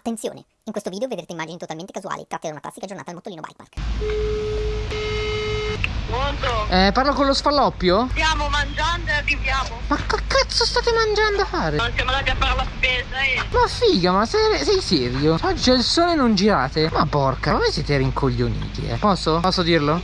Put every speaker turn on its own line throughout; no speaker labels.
Attenzione, in questo video vedrete immagini totalmente casuali tratte da una classica giornata al Mottolino Bike Park.
Pronto?
Eh, parlo con lo sfalloppio?
Stiamo mangiando e arriviamo.
Ma che cazzo state mangiando a fare?
Non siamo andati a fare la spesa e...
Ma figa, ma sei, sei serio? Oggi c'è il sole e non girate? Ma porca, ma voi siete rincoglioniti, eh. Posso? Posso dirlo?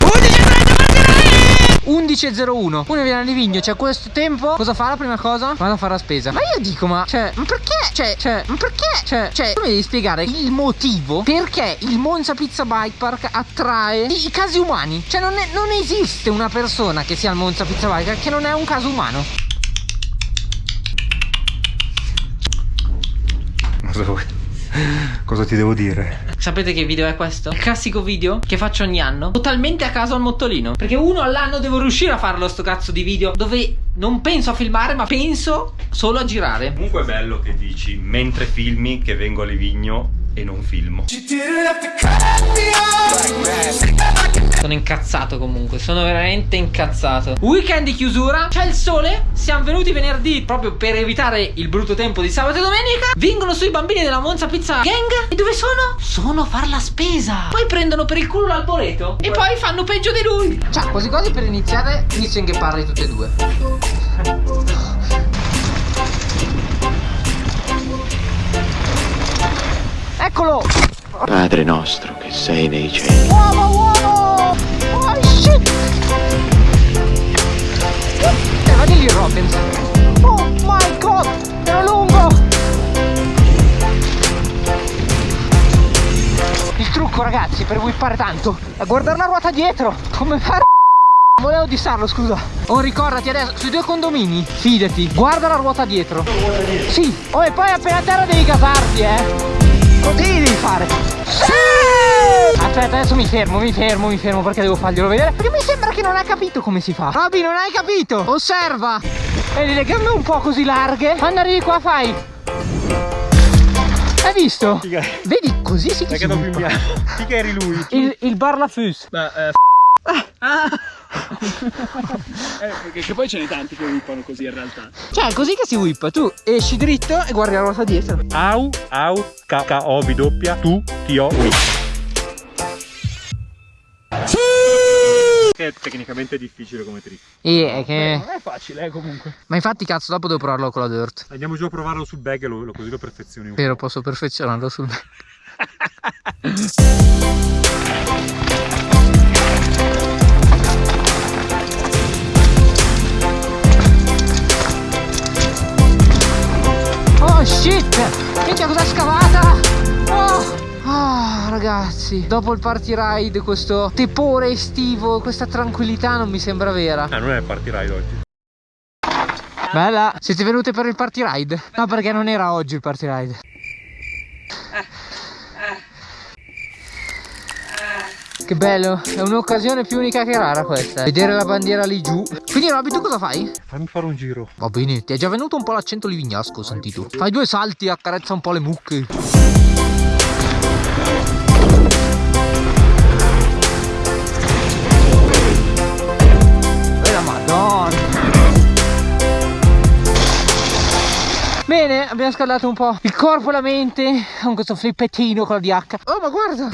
11.01 Uno viene a Livigno, c'è questo tempo Cosa fa la prima cosa? Vado a fare la spesa Ma io dico, ma cioè, ma perché? Cioè, cioè, ma perché? Cioè, cioè, tu mi devi spiegare il motivo Perché il Monza Pizza Bike Park attrae i, i casi umani Cioè, non, è- non esiste una persona che sia al Monza Pizza Bike Park che non è un caso umano
Cosa vuoi? Cosa ti devo dire?
Sapete che video è questo? Il classico video che faccio ogni anno Totalmente a caso al mottolino Perché uno all'anno devo riuscire a farlo sto cazzo di video Dove non penso a filmare ma penso solo a girare
Comunque è bello che dici mentre filmi che vengo a Livigno e non filmo.
Sono incazzato comunque Sono veramente incazzato. Weekend di chiusura C'è il sole Siamo venuti venerdì Proprio per evitare il brutto tempo di sabato e domenica. Vengono sui bambini della Monza Pizza Gang. E dove sono? Sono a far la spesa. Poi prendono per il culo l'alboreto E poi fanno peggio di lui. Ciao quasi quasi per iniziare Inizio che parli tutte e due Eccolo
Padre nostro che sei nei cieli.
Uomo, uomo! Oh shit! Eh, vedi lì Robbins. Oh my god! Ero lungo! Il trucco ragazzi per whippare tanto è guardare la ruota dietro come fare Volevo dissarlo scusa Oh ricordati adesso sui due condomini Fidati Guarda la ruota dietro Sì Oh e poi appena a terra devi gasarti eh Così devi fare. Sì! Aspetta adesso mi fermo mi fermo mi fermo perché devo farglielo vedere? Perché mi sembra che non ha capito come si fa. Robby non hai capito? Osserva. Vedi le gambe un po' così larghe. Quando arrivi qua fai. Hai visto? Vedi così si
Perché in
whippa.
bianco? Chi che eri lui?
Il, il bar la fus
eh, perché che poi ce ne tanti che whippano così in realtà.
Cioè è così che si whippa Tu esci dritto e guardi la ruota dietro
Au, au, K, K, O, B, doppia, tu, ti, O, ui. Che è tecnicamente difficile come trick.
E è che...
Non è facile, eh, comunque.
Ma infatti cazzo dopo devo provarlo con la dirt
Andiamo giù a provarlo sul bag e lo, lo- così lo perfezioni un po'.
Vero posso perfezionarlo sul Oh Minchia cosa scavata! Oh! Ah, ragazzi, dopo il party ride, questo tepore estivo, questa tranquillità non mi sembra vera.
Ah, non è il party ride oggi.
Bella, siete venute per il party ride? No, perché non era oggi il party ride. Che bello, è un'occasione più unica che rara questa. eh. Vedere la bandiera lì giù. Quindi Robby, tu cosa fai?
Fammi fare un giro.
Va bene, ti è già venuto un po' l'accento livignasco, ho sentito. Fai due salti, accarezza un po' le mucche. E la madonna. Bene, abbiamo scaldato un po' il corpo e la mente con questo flippettino con la DH. Oh, ma guarda,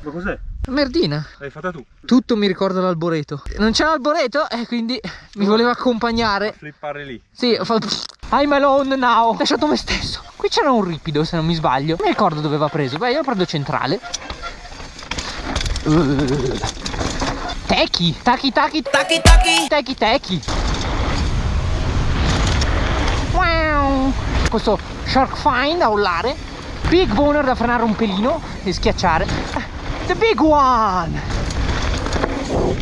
Ma cos'è?
Merdina.
L'hai fatta tu?
Tutto mi ricorda l'alboreto. Non c'è l'alboreto e quindi mi voleva accompagnare.
Flippare lì.
Sì, ho fatto I'm alone now. Ho lasciato me stesso. Qui c'era un ripido se non mi sbaglio. Non mi ricordo dove va preso. Beh, io lo prendo centrale. Uh. Techi, tacchi, tacchi, tacchi, tacchi, tacchi, tacchi. Wow. Questo shark fine da ollare. Big boner da frenare un pelino e schiacciare. The big one.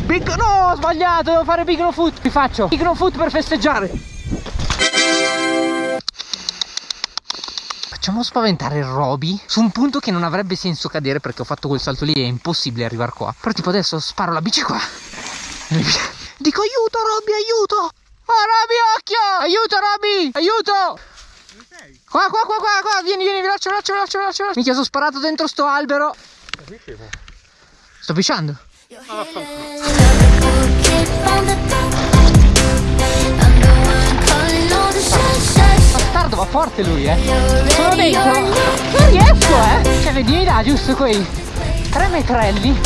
Big no, ho sbagliato, devo fare big no foot. Ti faccio big no foot per festeggiare. Facciamo spaventare Roby su un punto che non avrebbe senso cadere perché ho fatto quel salto lì e è impossibile arrivare qua. Però tipo adesso sparo la bici qua. Dico aiuto Roby, aiuto! Oh Roby, occhio! Aiuto Roby! Aiuto! Qua, qua, qua, qua, qua, vieni, vieni, veloce, veloce, veloce, veloce, veloce. Minchia, sono sparato dentro sto albero. Sto pisciando. Bastardo, va forte lui, eh. Sono dentro. Non riesco. vedi mi dà giusto quei tre metrelli.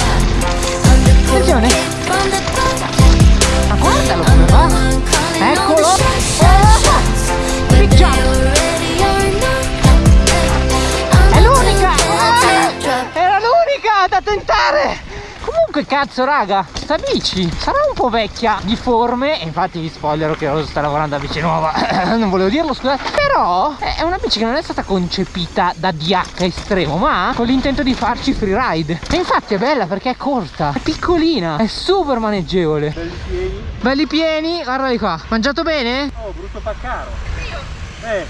Attenzione. Ma guardalo come va. Eccolo. Oh, big jump. Tentare. Comunque cazzo raga, sta bici sarà un po' vecchia di forme e infatti vi spoilerò che Rosa sta lavorando a bici nuova, non volevo dirlo scusate, però è una bici che non è stata concepita da DH estremo ma con l'intento di farci freeride e infatti è bella perché è corta, è piccolina, è super maneggevole.
Belli pieni.
Belli pieni, guardali qua, mangiato bene?
Oh, brutto paccaro. Eh,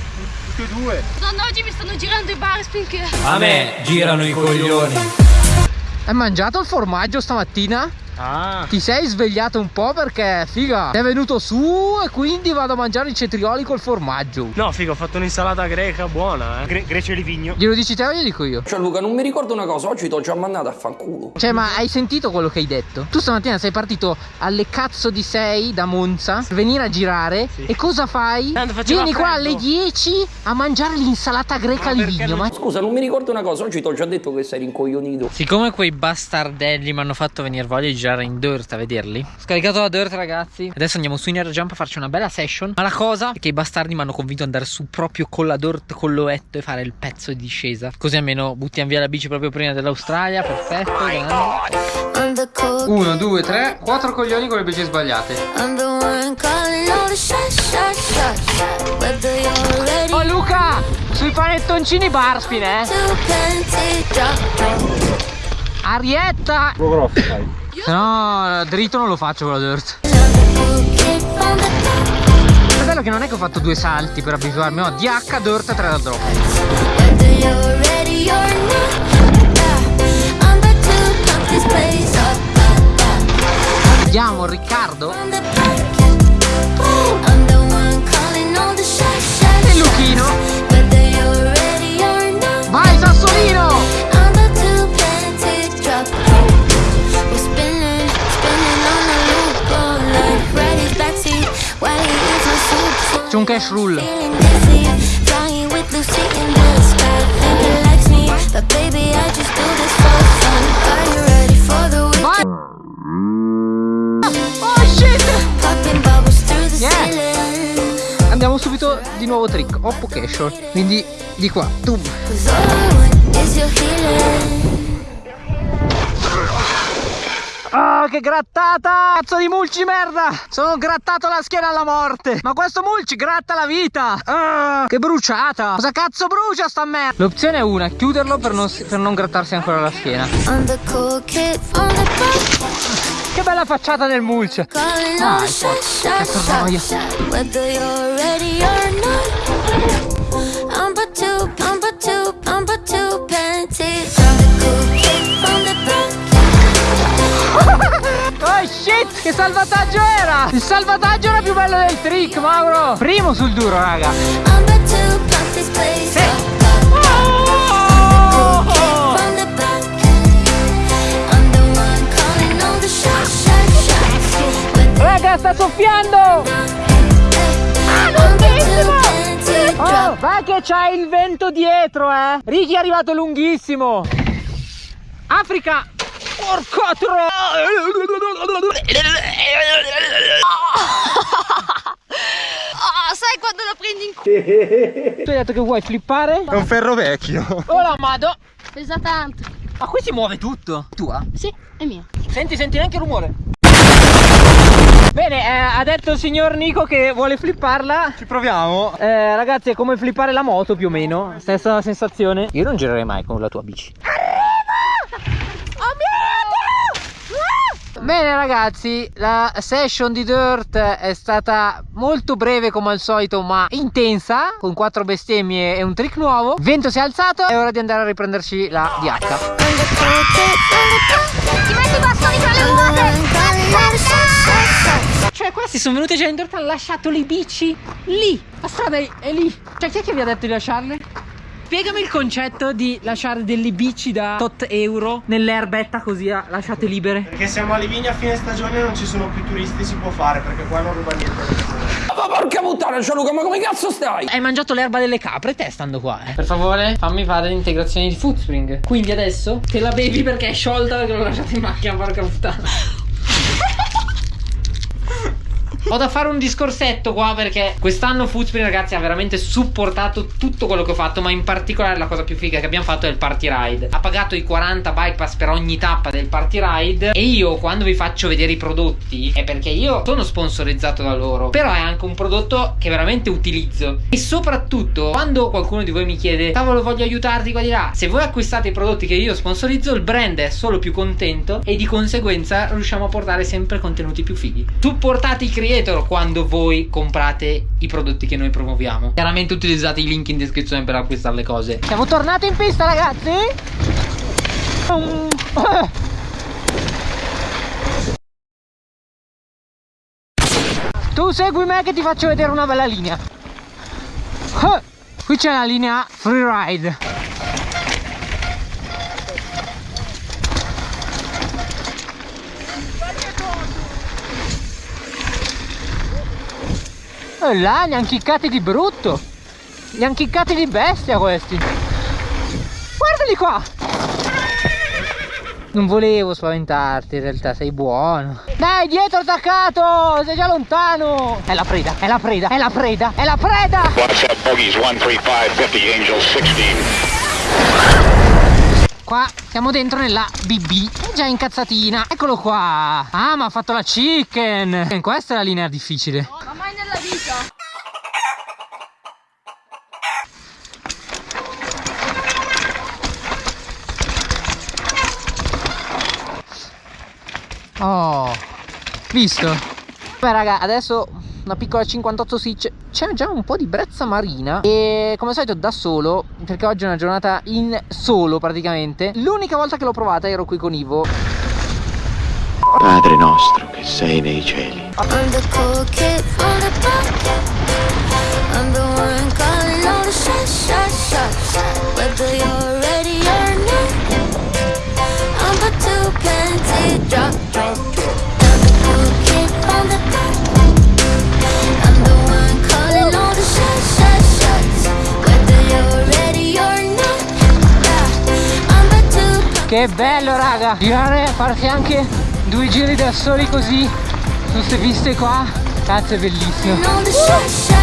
tutti e due.
Madonna, oggi mi stanno girando i bar finché...
A me girano i coglioni.
Hai mangiato il formaggio stamattina?
Ah.
Ti sei svegliato un po' perché figa È venuto su e quindi vado a mangiare i cetrioli col formaggio
No, figo, ho fatto un'insalata greca buona, eh. Gre- Grecia di vigno.
Glielo dici te o glielo dico io?
Cioè Luca non mi ricordo una cosa, oggi ti ho già mandato a fanculo.
Cioè ma hai sentito quello che hai detto? Tu stamattina sei partito alle cazzo di 6 da Monza Per venire a girare E cosa fai?
Tanto faceva
Vieni qua alle 10 a mangiare l'insalata greca di vigno ma...
Scusa, non mi ricordo una cosa, oggi ti ho già detto che sei rincoglionito.
Siccome quei bastardelli mi hanno fatto venire voglia di girare in dirt a vederli. Scaricato la dirt ragazzi. Adesso andiamo su in air jump a farci una bella session. Ma la cosa è che i bastardi mi hanno convinto ad andare su proprio con la dirt con l'oetto e fare il pezzo di discesa. Così almeno buttiamo via la bici proprio prima dell'Australia. Perfetto grande. Uno, due, tre, quattro coglioni con le bici sbagliate. Oh Luca! Sui panettoncini Barspin eh! Arietta! No, dritto non lo faccio con la dirt. È bello che non è che ho fatto due salti per abituarmi No, DH, dirt, 3 da drop. Vediamo Riccardo Un cash rule Oh. Andiamo subito di nuovo trick. Oppo cash. Quindi di qua. Tum Ah, che grattata! Cazzo di mulci merda! Sono grattato la schiena alla morte! Ma questo mulci gratta la vita! Ah, che bruciata! Cosa cazzo brucia sta merda? L'opzione è una, chiuderlo per non, per non grattarsi ancora la schiena. Che bella facciata del mulch! Dai, porca, che noia! Che salvataggio era! Il salvataggio era più bello del trick, Mauro! Primo sul duro, raga! Oh! Raga, sta soffiando! Oh, va che c'hai il vento dietro, eh! Ricky è arrivato lunghissimo! Africa! Porca tro...
Ah, sai quando lo prendi in culo?
Tu hai detto che vuoi flippare?
È un ferro vecchio.
Oh la mado!
Pesa tanto.
Ma qui si muove tutto! Tua?
Sì, è mio.
Senti, senti neanche il rumore. Bene, eh, ha detto il signor Nico che vuole flipparla.
Ci proviamo.
Eh, ragazzi, è come flippare la moto più o meno. Stessa sensazione. Io non girerei mai con la tua bici. Bene ragazzi, la session di Dirt è stata molto breve come al solito ma intensa Con quattro bestemmie e un trick nuovo. Vento si è alzato, è ora di andare a riprenderci la DH
Ti metti i bastoni tra le ruote!
Cioè questi sono venuti già in Dirt, hanno lasciato le bici lì La strada è, è lì. Cioè chi è che vi ha detto di lasciarle? Spiegami il concetto di lasciare delle bici da tot euro nell'erbetta così ah, lasciate libere
Perché siamo a Livigno a fine stagione e non ci sono più turisti, si può fare perché qua non ruba niente.
ma porca puttana, Gianluca, ma come cazzo stai?
Hai mangiato l'erba delle capre te stando qua, eh? Per favore, fammi fare l'integrazione di Footspring. Quindi adesso te la bevi perché è sciolta perché l'ho lasciata in macchina, porca puttana. Ho da fare un discorsetto qua perché quest'anno Footspring ragazzi ha veramente supportato tutto quello che ho fatto ma in particolare la cosa più figa che abbiamo fatto è il party ride. Ha pagato i 40 bike pass per ogni tappa del party ride e io quando vi faccio vedere i prodotti è perché io sono sponsorizzato da loro però è anche un prodotto che veramente utilizzo. E soprattutto quando qualcuno di voi mi chiede cavolo voglio aiutarti qua di là. Se voi acquistate i prodotti che io sponsorizzo il brand è solo più contento e di conseguenza riusciamo a portare sempre contenuti più fighi. Supportate i creator quando voi comprate i prodotti che noi promuoviamo. Chiaramente utilizzate i link in descrizione per acquistare le cose. Siamo tornati in pista ragazzi! Tu segui me che ti faccio vedere una bella linea. Qui c'è la linea freeride E là li hanno chiccati di brutto. Li hanno chiccati di bestia questi. Guardali qua. Non volevo spaventarti in realtà sei buono. Dai dietro attaccato! Sei già lontano! È la preda È la preda È la preda È la preda!
WhatsApp bogies 13550 Angel 16.
Qua siamo dentro nella BB È già incazzatina. Eccolo qua. Ah ma ha fatto la chicken. Questa è la linea difficile
Vita.
Oh, visto? Beh raga, adesso una piccola 58 switch C'è già un po' di brezza marina E come al solito da solo Perché oggi è una giornata in solo praticamente L'unica volta che l'ho provata ero qui con Ivo
Padre nostro che sei nei cieli.
I'm the cool kid on the block. I'm the one calling all the shots, shots, shots. Whether you're ready or not, I'm about to plenty drop, drop, drop. I'm the cool kid on the block. I'm the one calling all the shots, shots, shots. Whether you're ready or not, yeah, I'm about to
Che bello raga Girare, farsi anche due giri da soli così Su queste piste qua? Cazzo è bellissimo.
Shots.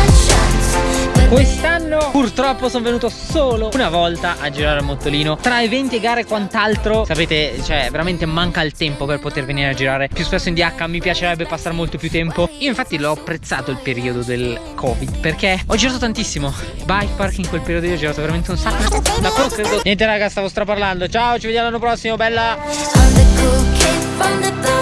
Quest'anno purtroppo sono venuto solo una volta a girare al mottolino. Tra eventi e gare e quant'altro Sapete, cioè veramente manca il tempo per poter venire a girare. Più spesso in DH mi piacerebbe passare molto più tempo. Io infatti l'ho apprezzato il periodo del Covid Perché ho girato tantissimo. Bike park in quel periodo io ho girato veramente un sacco. Da quello credo Niente raga, stavo straparlando. Ciao, ci vediamo l'anno prossimo, bella
find that the